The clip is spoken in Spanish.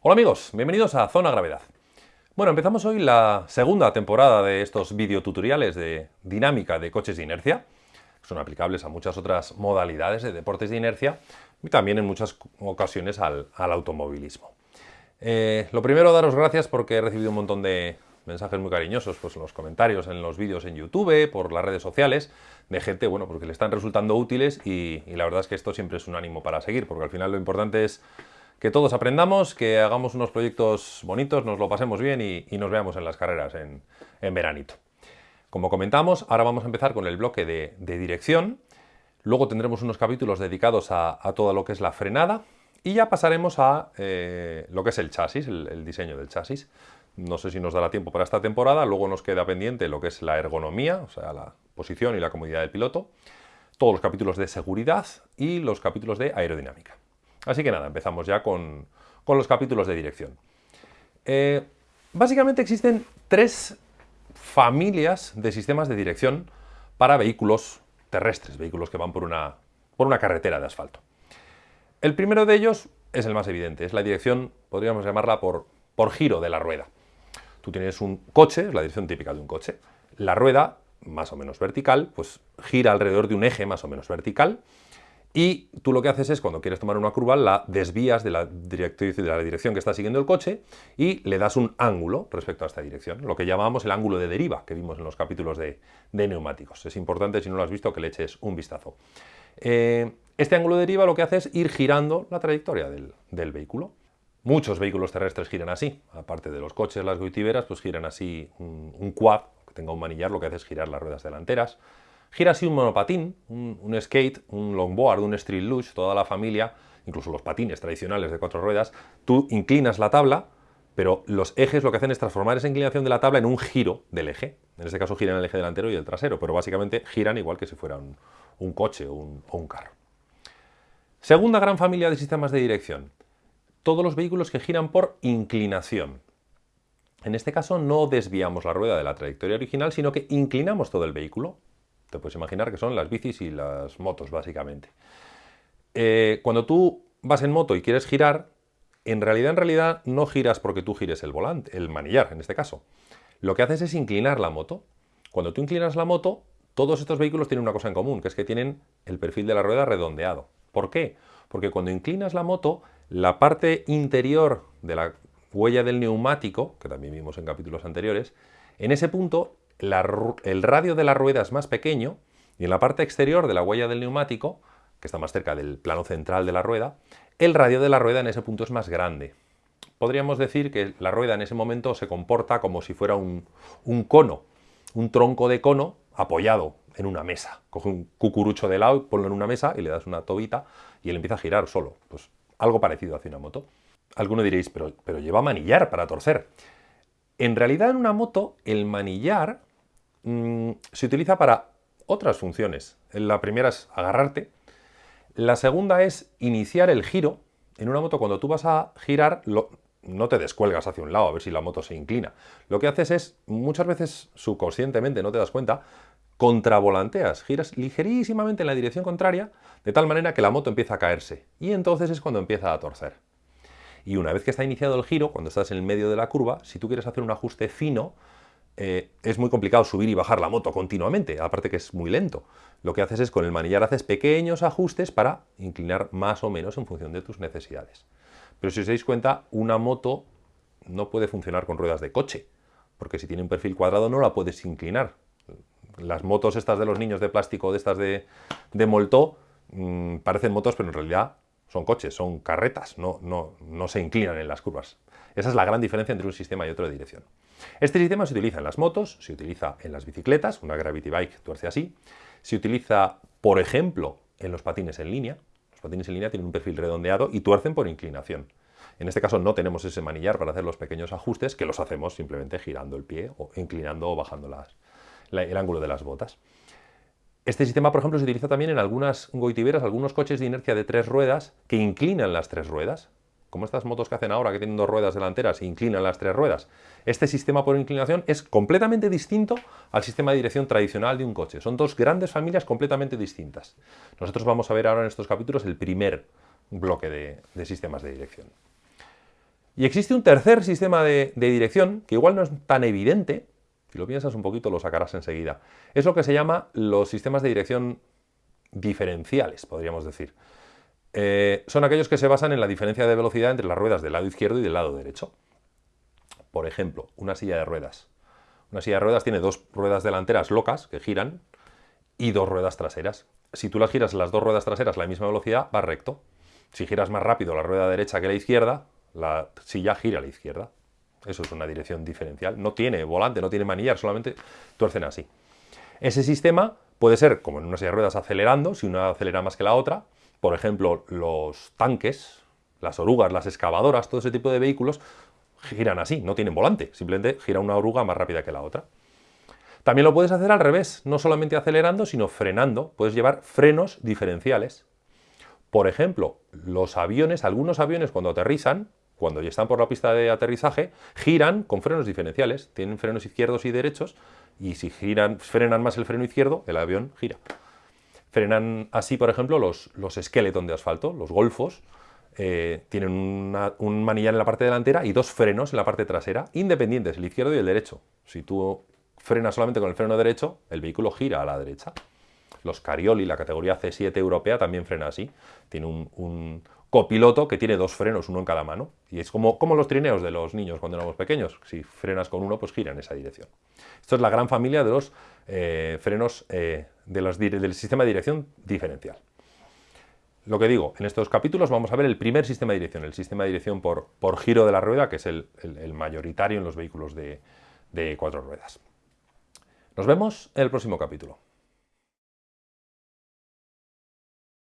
Hola amigos, bienvenidos a Zona Gravedad. Bueno, empezamos hoy la segunda temporada de estos videotutoriales de dinámica de coches de inercia. Son aplicables a muchas otras modalidades de deportes de inercia y también en muchas ocasiones al, automovilismo. Eh, lo primero, daros gracias porque he recibido un montón de mensajes muy cariñosos pues, en los comentarios, en los vídeos en YouTube, por las redes sociales, de gente, bueno, porque le están resultando útiles y, la verdad es que esto siempre es un ánimo para seguir, porque al final lo importante es que todos aprendamos, que hagamos unos proyectos bonitos, nos lo pasemos bien y, nos veamos en las carreras en, veranito. Como comentamos, ahora vamos a empezar con el bloque de, dirección, luego tendremos unos capítulos dedicados a, todo lo que es la frenada y ya pasaremos a eh, lo que es el chasis, el diseño del chasis. No sé si nos dará tiempo para esta temporada, luego nos queda pendiente lo que es la ergonomía, o sea, la posición y la comodidad del piloto, todos los capítulos de seguridad y los capítulos de aerodinámica. Así que nada, empezamos ya con, los capítulos de dirección. Eh, básicamente existen tres familias de sistemas de dirección para vehículos terrestres, vehículos que van por una, por una carretera de asfalto. El primero de ellos es el más evidente, es la dirección, podríamos llamarla por, por giro de la rueda. Tú tienes un coche, es la dirección típica de un coche. La rueda, más o menos vertical, pues gira alrededor de un eje más o menos vertical y tú lo que haces es, cuando quieres tomar una curva, la desvías de la, de la dirección que está siguiendo el coche y le das un ángulo respecto a esta dirección, lo que llamamos el ángulo de deriva, que vimos en los capítulos de, neumáticos. Es importante, si no lo has visto, que le eches un vistazo. Eh, este ángulo de deriva lo que hace es ir girando la trayectoria del vehículo. Muchos vehículos terrestres giran así, aparte de los coches, las goitiberas, pues giran así un, quad, que tenga un manillar, lo que hace es girar las ruedas delanteras. Gira así un monopatín, un, skate, un longboard, un street luge, toda la familia, incluso los patines tradicionales de cuatro ruedas, tú inclinas la tabla, pero los ejes lo que hacen es transformar esa inclinación de la tabla en un giro del eje. En este caso giran el eje delantero y el trasero, pero básicamente giran igual que si fuera un, coche o un carro. Segunda gran familia de sistemas de dirección, todos los vehículos que giran por inclinación. En este caso no desviamos la rueda de la trayectoria original, sino que inclinamos todo el vehículo. Te puedes imaginar que son las bicis y las motos, básicamente. Eh, cuando tú vas en moto y quieres girar, en realidad, en realidad, no giras porque tú gires el volante, el manillar, en este caso. Lo que haces es inclinar la moto. Cuando tú inclinas la moto, todos estos vehículos tienen una cosa en común, que es que tienen el perfil de la rueda redondeado. ¿Por qué? Porque cuando inclinas la moto, la parte interior de la huella del neumático, que también vimos en capítulos anteriores, en ese punto el radio de la rueda es más pequeño y en la parte exterior de la huella del neumático, que está más cerca del plano central de la rueda, el radio de la rueda en ese punto es más grande. Podríamos decir que la rueda en ese momento se comporta como si fuera un, cono, un tronco de cono apoyado en una mesa. Coge un cucurucho de lado, ponlo en una mesa y le das una tobita y él empieza a girar solo. Pues algo parecido hacia una moto. Alguno diréis, pero, pero lleva manillar para torcer. En realidad en una moto el manillar mm, se utiliza para otras funciones. La primera es agarrarte. La segunda es iniciar el giro. En una moto cuando tú vas a girar, no te descuelgas hacia un lado a ver si la moto se inclina. Lo que haces es, muchas veces subconscientemente, no te das cuenta, contravolanteas, giras ligerísimamente en la dirección contraria, de tal manera que la moto empieza a caerse. Y entonces es cuando empieza a torcer. Y una vez que está iniciado el giro, cuando estás en el medio de la curva, si tú quieres hacer un ajuste fino, eh, es muy complicado subir y bajar la moto continuamente, aparte que es muy lento. Lo que haces es con el manillar haces pequeños ajustes para inclinar más o menos en función de tus necesidades. Pero si os dais cuenta, una moto no puede funcionar con ruedas de coche, porque si tiene un perfil cuadrado no la puedes inclinar, las motos estas de los niños de plástico, de estas de, de Moltó, mm, parecen motos, pero en realidad son coches, son carretas, no, no, no se inclinan en las curvas. Esa es la gran diferencia entre un sistema y otro de dirección. Este sistema se utiliza en las motos, se utiliza en las bicicletas, una Gravity Bike tuerce así, se utiliza, por ejemplo, en los patines en línea. Los patines en línea tienen un perfil redondeado y tuercen por inclinación. En este caso no tenemos ese manillar para hacer los pequeños ajustes, que los hacemos simplemente girando el pie o inclinando o bajando el ángulo de las botas. Este sistema, por ejemplo, se utiliza también en algunas goitiberas, algunos coches de inercia de tres ruedas que inclinan las tres ruedas, como estas motos que hacen ahora que tienen dos ruedas delanteras e inclinan las tres ruedas. Este sistema por inclinación es completamente distinto al sistema de dirección tradicional de un coche. Son dos grandes familias completamente distintas. Nosotros vamos a ver ahora en estos capítulos el primer bloque de sistemas de dirección. Y existe un tercer sistema de, dirección, que igual no es tan evidente, si lo piensas un poquito lo sacarás enseguida. Es lo que se llama los sistemas de dirección diferenciales, podríamos decir. Eh, son aquellos que se basan en la diferencia de velocidad entre las ruedas del lado izquierdo y del lado derecho. Por ejemplo, una silla de ruedas. Una silla de ruedas tiene dos ruedas delanteras locas que giran y dos ruedas traseras. Si tú las giras las dos ruedas traseras a la misma velocidad, va recto. Si giras más rápido la rueda derecha que la izquierda, la silla gira a la izquierda. Eso es una dirección diferencial. No tiene volante, no tiene manillar, solamente tuercen así. Ese sistema puede ser, como en una silla de ruedas, acelerando, si una acelera más que la otra. Por ejemplo, los tanques, las orugas, las excavadoras, todo ese tipo de vehículos giran así, no tienen volante, simplemente gira una oruga más rápida que la otra. También lo puedes hacer al revés, no solamente acelerando, sino frenando. Puedes llevar frenos diferenciales. Por ejemplo, los aviones, algunos aviones cuando aterrizan, cuando ya están por la pista de aterrizaje, giran con frenos diferenciales. Tienen frenos izquierdos y derechos y si giran, frenan más el freno izquierdo, el avión gira. Frenan así, por ejemplo, los, los esqueletos de asfalto, los golfos, eh, tienen un manillar en la parte delantera y dos frenos en la parte trasera, independientes, el izquierdo y el derecho. Si tú frenas solamente con el freno derecho, el vehículo gira a la derecha. Los Carioli, la categoría C7 europea, también frena así. Tiene un, copiloto que tiene dos frenos, uno en cada mano. Y es como, como, los trineos de los niños cuando éramos pequeños. Si frenas con uno, pues gira en esa dirección. Esto es la gran familia de los eh, frenos eh, del sistema de dirección diferencial. Lo que digo, en estos capítulos vamos a ver el primer sistema de dirección, el sistema de dirección por, por giro de la rueda, que es el, mayoritario en los vehículos de cuatro ruedas. Nos vemos en el próximo capítulo.